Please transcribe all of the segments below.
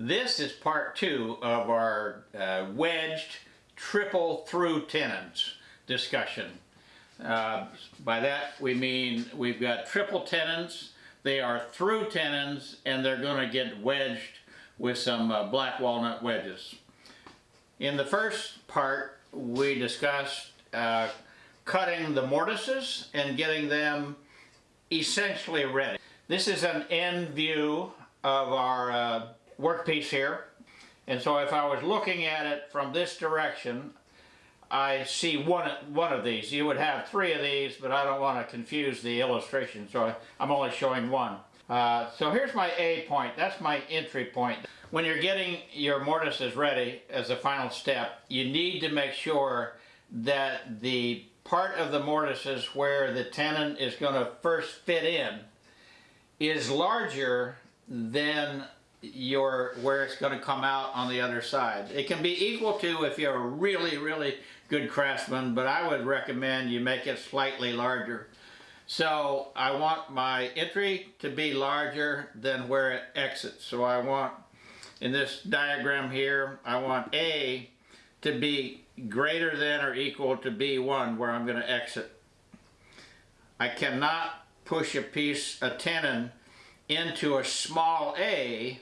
This is part two of our uh, wedged triple through tenons discussion. Uh, by that we mean we've got triple tenons, they are through tenons, and they're going to get wedged with some uh, black walnut wedges. In the first part we discussed uh, cutting the mortises and getting them essentially ready. This is an end view of our uh, workpiece here. And so if I was looking at it from this direction, I see one, one of these. You would have three of these, but I don't want to confuse the illustration, so I'm only showing one. Uh, so here's my A point. That's my entry point. When you're getting your mortises ready as a final step, you need to make sure that the part of the mortises where the tenon is going to first fit in is larger than your where it's going to come out on the other side. It can be equal to if you're a really, really good craftsman, but I would recommend you make it slightly larger. So I want my entry to be larger than where it exits. So I want, in this diagram here, I want A to be greater than or equal to B1 where I'm going to exit. I cannot push a piece, a tenon, into a small a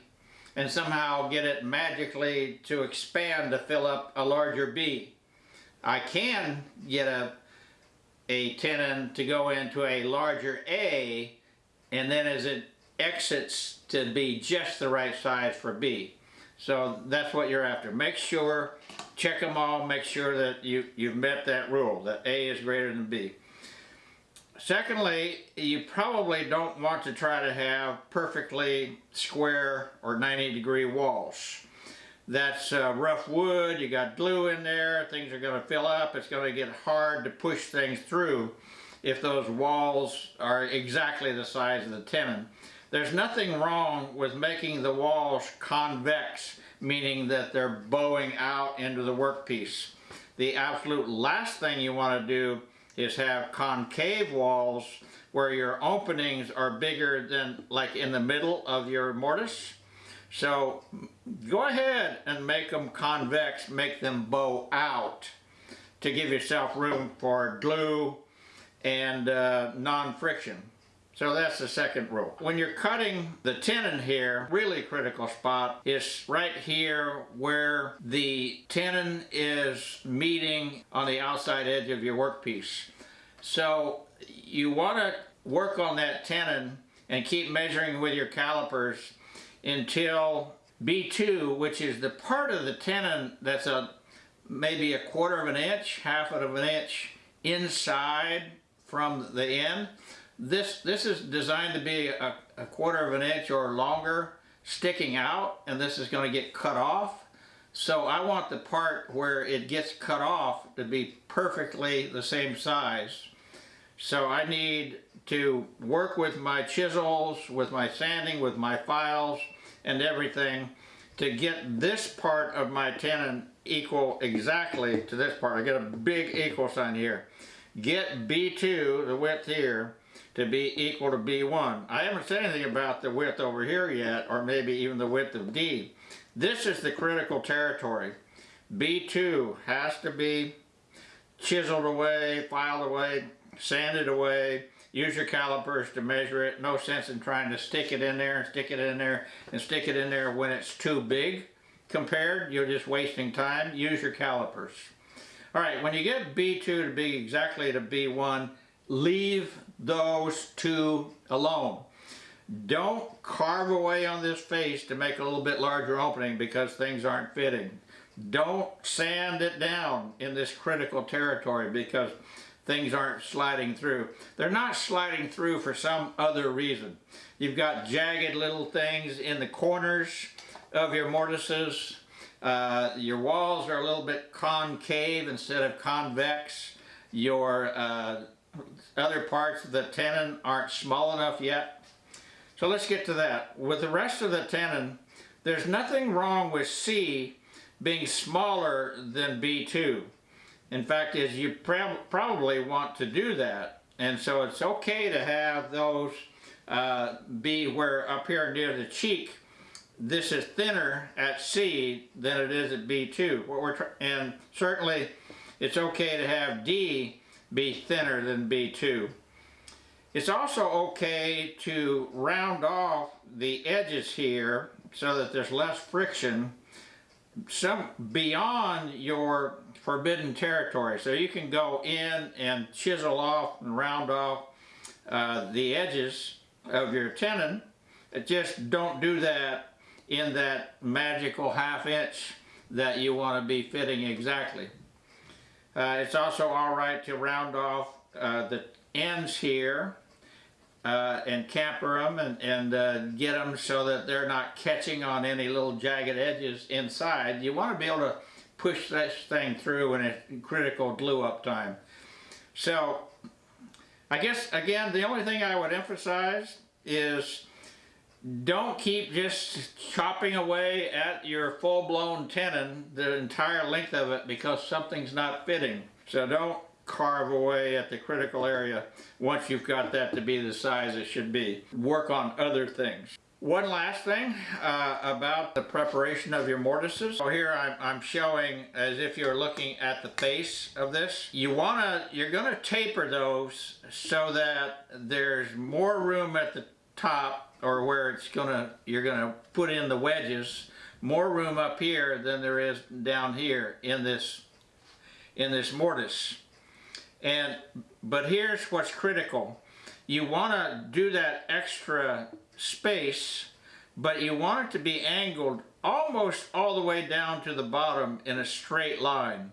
and somehow get it magically to expand to fill up a larger B. I can get a, a tenon to go into a larger A and then as it exits to be just the right size for B. So that's what you're after. Make sure, check them all, make sure that you, you've met that rule, that A is greater than B. Secondly, you probably don't want to try to have perfectly square or 90 degree walls. That's uh, rough wood, you got glue in there, things are going to fill up, it's going to get hard to push things through if those walls are exactly the size of the tenon. There's nothing wrong with making the walls convex, meaning that they're bowing out into the workpiece. The absolute last thing you want to do is have concave walls where your openings are bigger than like in the middle of your mortise. So go ahead and make them convex, make them bow out to give yourself room for glue and uh, non-friction. So that's the second rule. When you're cutting the tenon here, really critical spot is right here where the tenon is meeting on the outside edge of your workpiece. So you want to work on that tenon and keep measuring with your calipers until B2, which is the part of the tenon that's a maybe a quarter of an inch, half of an inch inside from the end, this, this is designed to be a, a quarter of an inch or longer sticking out and this is going to get cut off. So I want the part where it gets cut off to be perfectly the same size. So I need to work with my chisels, with my sanding, with my files and everything to get this part of my tenon equal exactly to this part. I get a big equal sign here. Get B2, the width here, to be equal to B1. I haven't said anything about the width over here yet, or maybe even the width of D. This is the critical territory. B2 has to be chiseled away, filed away, sanded away, use your calipers to measure it. No sense in trying to stick it in there and stick it in there and stick it in there when it's too big compared. You're just wasting time. Use your calipers. All right, when you get B2 to be exactly to B1, leave those two alone. Don't carve away on this face to make a little bit larger opening because things aren't fitting. Don't sand it down in this critical territory because things aren't sliding through. They're not sliding through for some other reason. You've got jagged little things in the corners of your mortises. Uh, your walls are a little bit concave instead of convex. Your uh, other parts of the tenon aren't small enough yet. So let's get to that. With the rest of the tenon, there's nothing wrong with C being smaller than B2. In fact, is you prob probably want to do that. And so it's okay to have those uh, be where up here near the cheek, this is thinner at C than it is at B2. What we're and certainly it's okay to have D be thinner than B2. It's also okay to round off the edges here so that there's less friction some beyond your forbidden territory. So you can go in and chisel off and round off uh, the edges of your tenon. Just don't do that in that magical half inch that you want to be fitting exactly. Uh, it's also all right to round off uh, the ends here uh, and chamfer them and, and uh, get them so that they're not catching on any little jagged edges inside. You want to be able to push this thing through in a critical glue up time. So I guess again the only thing I would emphasize is don't keep just chopping away at your full-blown tenon the entire length of it because something's not fitting. So don't carve away at the critical area once you've got that to be the size it should be. Work on other things. One last thing uh, about the preparation of your mortises. So here I'm, I'm showing as if you're looking at the face of this. You wanna, you're gonna taper those so that there's more room at the top or where it's gonna, you're gonna put in the wedges, more room up here than there is down here in this, in this mortise. And, but here's what's critical. You want to do that extra space, but you want it to be angled almost all the way down to the bottom in a straight line.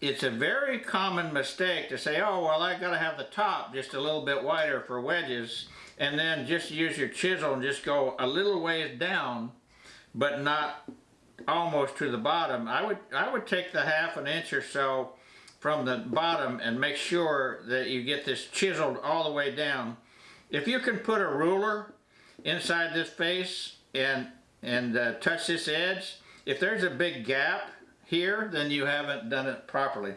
It's a very common mistake to say, oh, well, I got to have the top just a little bit wider for wedges, and then just use your chisel and just go a little ways down, but not almost to the bottom. I would, I would take the half an inch or so from the bottom and make sure that you get this chiseled all the way down. If you can put a ruler inside this face and, and uh, touch this edge, if there's a big gap here, then you haven't done it properly.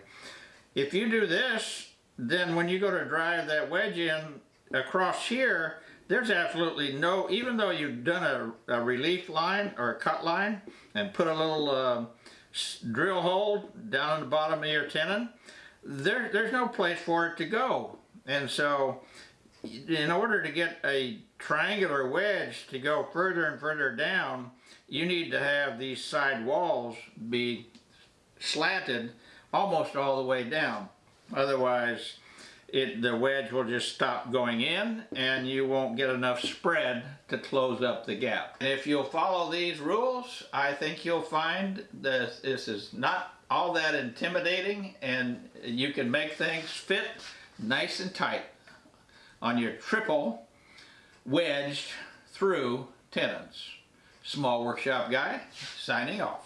If you do this, then when you go to drive that wedge in across here, there's absolutely no, even though you've done a, a relief line or a cut line and put a little uh, drill hole down in the bottom of your tenon, there, there's no place for it to go. And so in order to get a triangular wedge to go further and further down, you need to have these side walls be slanted almost all the way down. Otherwise, it, the wedge will just stop going in and you won't get enough spread to close up the gap. And if you'll follow these rules, I think you'll find that this is not all that intimidating and you can make things fit nice and tight on your triple wedged through tenons. Small Workshop Guy, signing off.